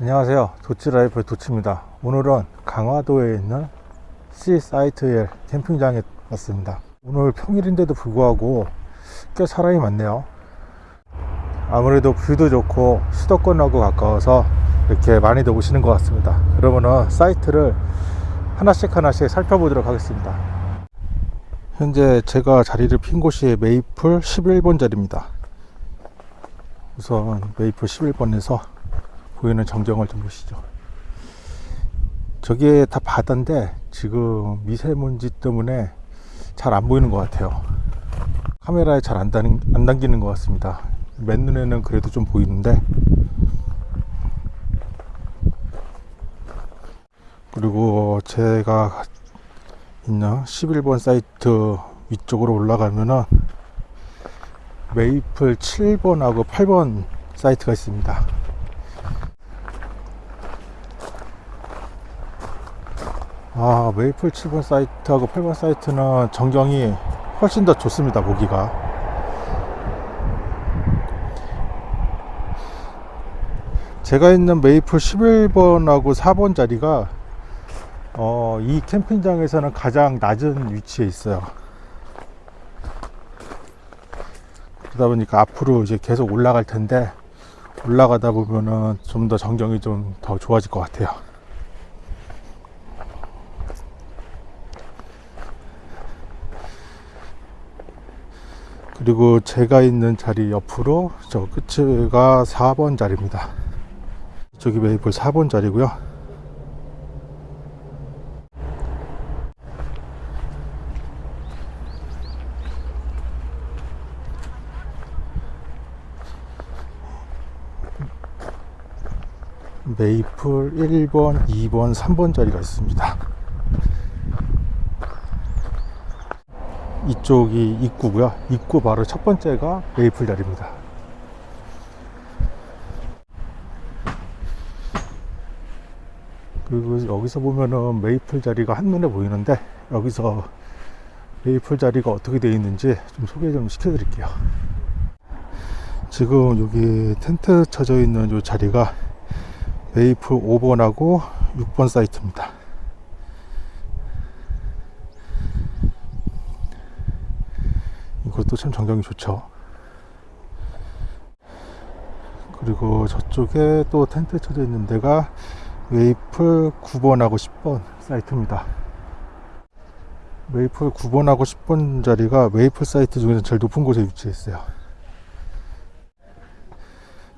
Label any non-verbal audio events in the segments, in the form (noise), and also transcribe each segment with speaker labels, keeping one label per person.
Speaker 1: 안녕하세요. 도치라이프의 도치입니다. 오늘은 강화도에 있는 씨사이드힐 캠핑장에 왔습니다. 오늘 평일인데도 불구하고 꽤 사람이 많네요. 아무래도 view도 좋고 수도권하고 가까워서 이렇게 많이들 오시는 것 같습니다. 그러면은 사이트를 하나씩 하나씩 살펴보도록 하겠습니다. 현재 제가 자리를 핀 곳이 메이플 11번 자리입니다. 우선 메이플 11번에서 보이는 전경을 좀 보시죠. 저게 다 바다인데 지금 미세먼지 때문에 잘 안 보이는 것 같아요. 카메라에 잘안안 당기는 것 같습니다. 맨눈에는 그래도 좀 보이는데. 그리고 제가 있는 11번 사이트 위쪽으로 올라가면은 메이플 7번하고 8번 사이트가 있습니다 아 메이플 7번 사이트하고 8번 사이트는 전경이 훨씬 더 좋습니다 보기가. 제가 있는 메이플 11번하고 4번 자리가 어, 이 캠핑장에서는 가장 낮은 위치에 있어요. 그러다 보니까 앞으로 이제 계속 올라갈 텐데 올라가다 보면은 좀 더 전경이 좀 더 좋아질 것 같아요 그리고 제가 있는 자리 옆으로 저 끝가 4번 자리입니다. 저기 메이플 4번 자리고요. 메이플 1번, 2번, 3번 자리가 있습니다 이쪽이 입구고요. 입구 바로 첫 번째가 메이플 자리입니다. 그리고 여기서 보면은 메이플 자리가 한눈에 보이는데 여기서 메이플 자리가 어떻게 되어 있는지 좀 소개 좀 시켜 드릴게요. 지금 여기 텐트 쳐져 있는 이 자리가 메이플 5번하고 6번 사이트입니다 이것도 참 전경이 좋죠. 그리고 저쪽에 또 텐트 쳐져 있는 데가 메이플 9번하고 10번 사이트입니다. 메이플 9번하고 10번 자리가 메이플 사이트 중에서 제일 높은 곳에 위치해 있어요.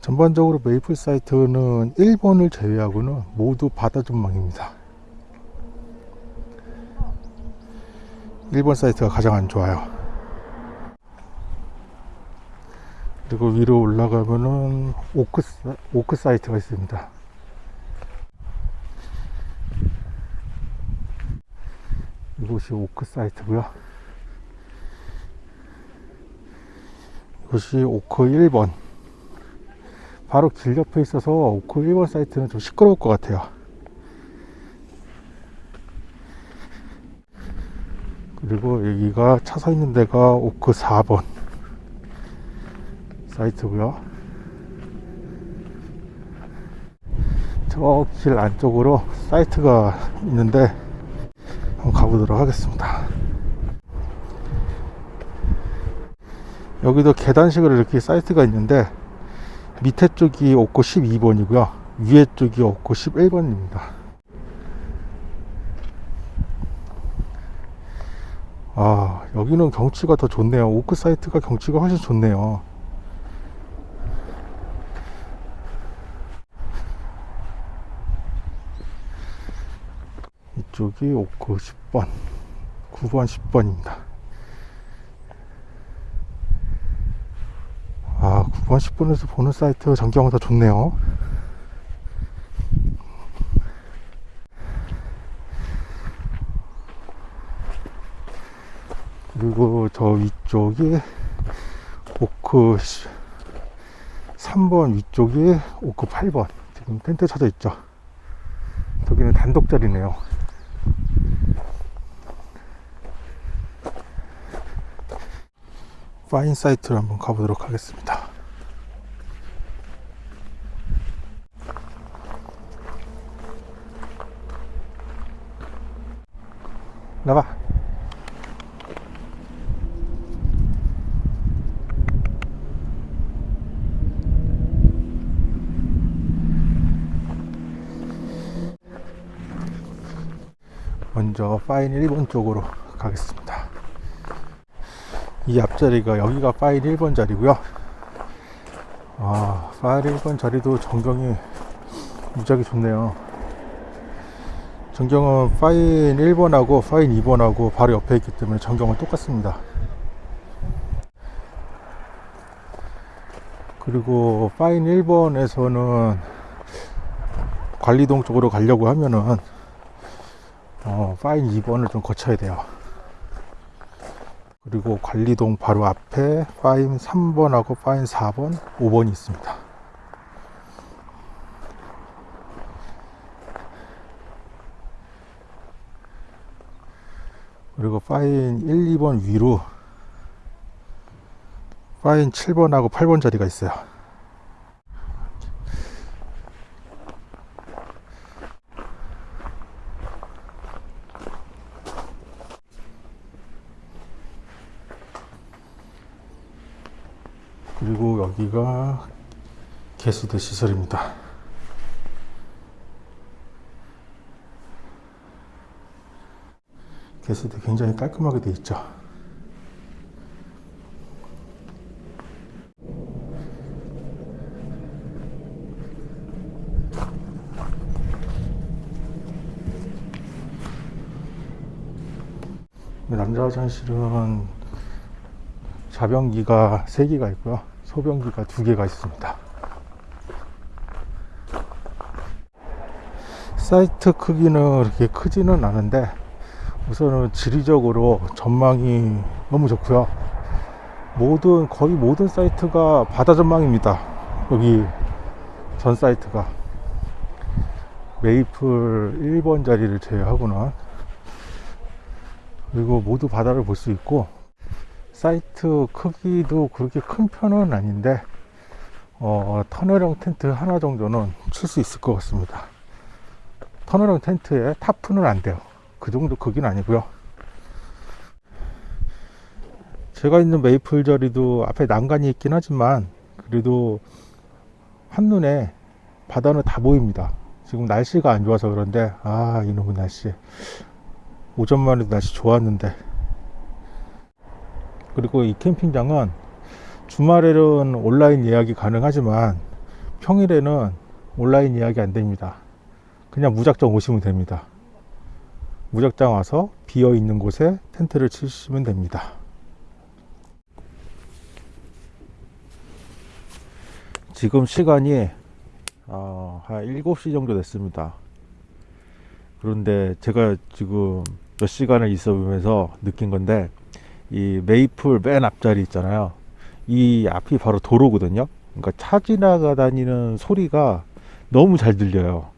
Speaker 1: 전반적으로 메이플 사이트는 1번을 제외하고는 모두 바다 전망입니다. 1번 사이트가 가장 안 좋아요 그리고 위로 올라가면은 오크, 오크 사이트가 있습니다. 이곳이 오크 사이트고요. 이것이 오크 1번. 바로 길 옆에 있어서 오크 1번 사이트는 좀 시끄러울 것 같아요. 그리고 여기가 차 서 있는 데가 오크 4번 사이트고요. 저 길 안쪽으로 사이트가 있는데 한번 가보도록 하겠습니다. 여기도 계단식으로 이렇게 사이트가 있는데 밑에 쪽이 옥고 12번이고요. 위에 쪽이 옥고 11번입니다. 아 여기는 경치가 더 좋네요. 오크 사이트가 경치가 훨씬 좋네요 이쪽이 오크 10번 9번 10번입니다. 아 9번 10번에서 보는 사이트 전경은 더 좋네요. 그리고 저 위쪽이 오크 3번 위쪽이 오크 8번. 지금 텐트 쳐져 있죠? 저기는 단독 자리네요 파인 사이트를 한번 가보도록 하겠습니다. 나봐 먼저 파인 일본 쪽으로 가겠습니다. 이 앞자리가 여기가 파인 1번 자리고요. 아, 파인 1번 자리도 전경이 무지하게 좋네요. 전경은 파인 1번하고 파인 2번하고 바로 옆에 있기 때문에 전경은 똑같습니다. 그리고 파인 1번에서는 관리동 쪽으로 가려고 하면은 어, 파인 2번을 좀 거쳐야 돼요. 그리고 관리동 바로 앞에 파인 3번하고 파인 4번, 5번이 있습니다. 그리고 파인 1, 2번 위로 파인 7번하고 8번 자리가 있어요. 그리고 여기가 개수대 시설입니다. 개수대 굉장히 깔끔하게 되어 있죠. 남자 화장실은 자변기가 3개가 있고요. 소변기가 2개가 있습니다. 사이트 크기는 그렇게 크지는 않은데 우선은 지리적으로 전망이 너무 좋고요. 모든 거의 모든 사이트가 바다 전망입니다. 여기 전 사이트가 메이플 1번 자리를 제외하고는 그리고 모두 바다를 볼 수 있고 사이트 크기도 그렇게 큰 편은 아닌데 어, 터널형 텐트 하나 정도는 칠 수 있을 것 같습니다. 터널형 텐트에 타프는 안 돼요. 그 정도 크기는 아니고요. 제가 있는 메이플 자리도 앞에 난간이 있긴 하지만 그래도 한눈에 바다는 다 보입니다. 지금 날씨가 안 좋아서 그런데 아 이놈의 날씨 오전만 해도 날씨 좋았는데 그리고 이 캠핑장은 주말에는 온라인 예약이 가능하지만 평일에는 온라인 예약이 안 됩니다. 그냥 무작정 오시면 됩니다. 무작정 와서 비어 있는 곳에 텐트를 치시면 됩니다. 지금 시간이 어, 한 7시 정도 됐습니다. 그런데 제가 지금 몇 시간을 있어 보면서 느낀 건데 이 메이플 맨 앞자리 있잖아요. 이 앞이 바로 도로거든요. 그러니까 차 지나가 다니는 소리가 너무 잘 들려요.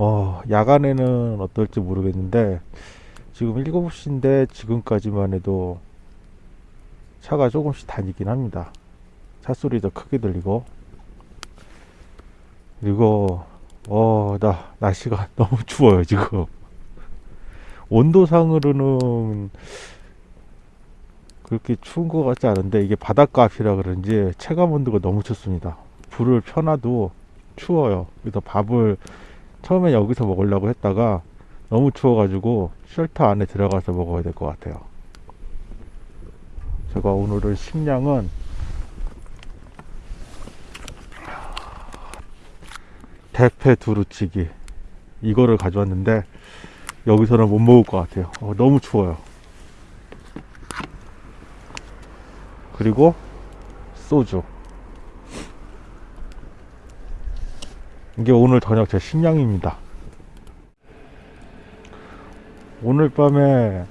Speaker 1: 어, 야간에는 어떨지 모르겠는데 지금 7시인데 지금까지만 해도 차가 조금씩 다니긴 합니다. 차 소리도 크게 들리고 그리고 어, 나 날씨가 (laughs) 너무 추워요, 지금. 온도상으로는 그렇게 추운 것 같지 않은데 이게 바닷가 앞이라 그런지 체감 온도가 너무 춥습니다. 불을 펴놔도 추워요. 그래서 밥을 처음에 여기서 먹으려고 했다가 너무 추워가지고 쉘터 안에 들어가서 먹어야 될 것 같아요. 제가 오늘은 식량은 대패 두루치기 이거를 가져왔는데 여기서는 못 먹을 것 같아요. 어, 너무 추워요. 그리고 소주. 이게 오늘 저녁 제 식량입니다. 오늘 밤에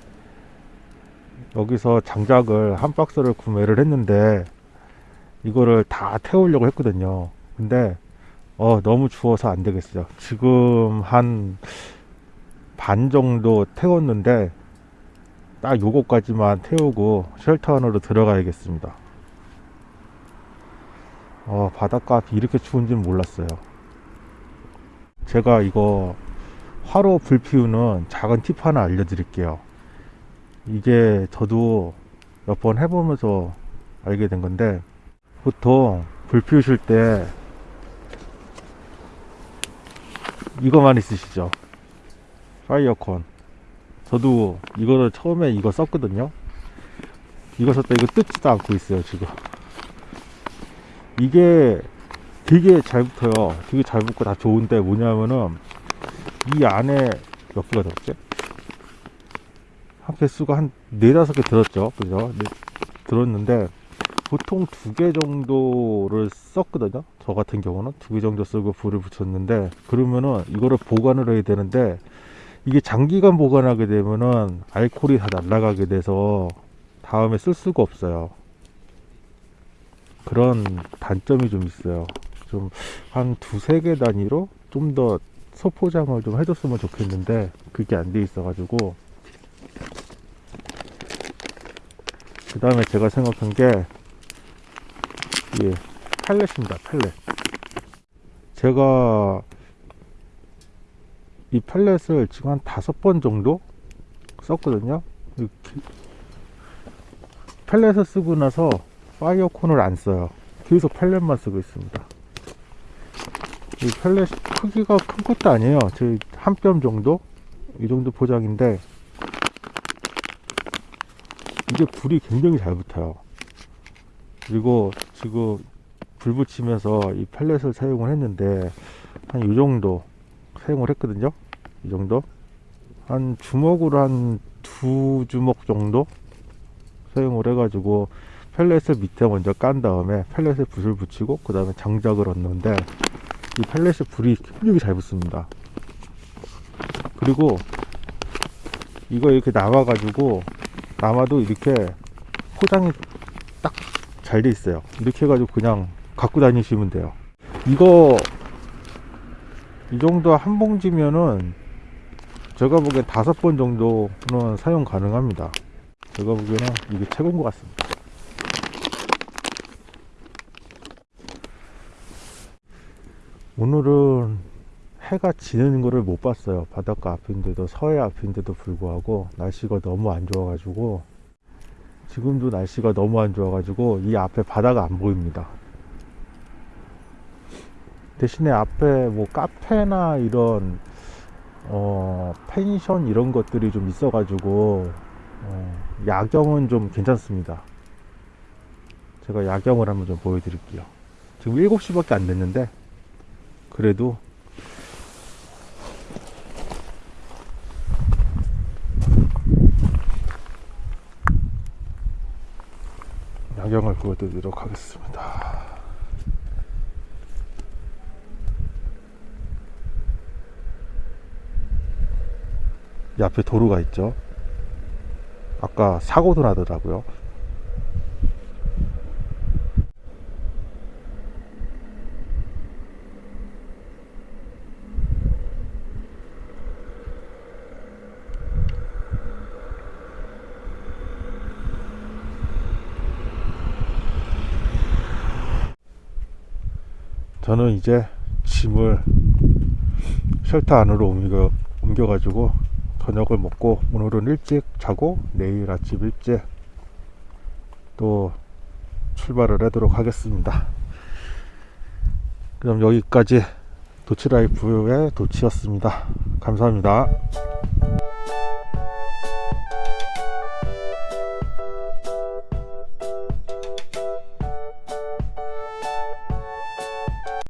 Speaker 1: 여기서 장작을 한 박스를 구매를 했는데 이거를 다 태우려고 했거든요. 근데 어 너무 추워서 안 되겠어요. 지금 한 반 정도 태웠는데 딱 요거까지만 태우고 쉘터 안으로 들어가야겠습니다. 어 바닷가 이렇게 추운지는 몰랐어요. 제가 이거 화로 불 피우는 작은 팁 하나 알려드릴게요. 이게 저도 몇 번 해보면서 알게 된 건데 보통 불 피우실 때 이거만 있으시죠? 파이어콘. 저도 이거를 처음에 이거 썼거든요. 이거 썼다 이거 뜯지도 않고 있어요 지금. 이게 되게 잘 붙어요. 되게 잘 붙고 다 좋은데 뭐냐면은 이 안에 몇 개가 들었지? 한 개수가 한 네다섯 개 들었죠. 그죠? 네, 들었는데 보통 두 개 정도를 썼거든요. 저 같은 경우는 두 개 정도 쓰고 불을 붙였는데 그러면은 이거를 보관을 해야 되는데 이게 장기간 보관하게 되면은 알코올이 다 날아가게 돼서 다음에 쓸 수가 없어요. 그런 단점이 좀 있어요. 좀 한 두세 개 단위로 좀 더 소포장을 좀 해줬으면 좋겠는데 그게 안 돼 있어 가지고. 그 다음에 제가 생각한 게 예, 팔렛입니다 팔렛 제가 이 팔렛을 지금 한 다섯 번 정도 썼거든요. 이렇게 팔렛을 쓰고 나서 파이어콘을 안 써요. 계속 팔렛만 쓰고 있습니다 이 팔렛 크기가 큰 것도 아니에요. 제한뼘 정도? 이 정도 포장인데 이게 불이 굉장히 잘 붙어요. 그리고 지금 불 붙이면서 이 팔렛을 사용을 했는데 한 이 정도 사용을 했거든요. 이 정도? 한 주먹으로 한 두 주먹 정도 사용을 해 가지고 펠렛을 밑에 먼저 깐 다음에 펠렛에 붓을 붙이고 그 다음에 장작을 얻는데 이 펠렛에 불이 굉장히 잘 붙습니다. 그리고 이거 이렇게 남아 가지고 남아도 이렇게 포장이 딱 잘 돼 있어요. 이렇게 해가지고 그냥 갖고 다니시면 돼요. 이거 이 정도 한 봉지면은 제가 보기엔 다섯 번 정도는 사용 가능합니다. 제가 보기에는 이게 최고인 것 같습니다 오늘은 해가 지는 거를 못 봤어요. 바닷가 앞인데도 서해 앞인데도 불구하고 날씨가 너무 안 좋아 가지고 지금도 날씨가 너무 안 좋아 가지고 이 앞에 바다가 안 보입니다. 대신에 앞에 뭐 카페나 이런 어 펜션 이런 것들이 좀 있어 가지고 어, 야경은 좀 괜찮습니다. 제가 야경을 한번 좀 보여드릴게요. 지금 7시밖에 안 됐는데 그래도 야경을 보여드리도록 하겠습니다. 이 앞에 도로가 있죠. 아까 사고도 나더라고요. 저는 이제 짐을 쉘터 안으로 옮겨, 옮겨 가지고 저녁을 먹고 오늘은 일찍 자고 내일 아침 일찍 또 출발을 하도록 하겠습니다. 그럼 여기까지 도치라이프의 도치였습니다. 감사합니다.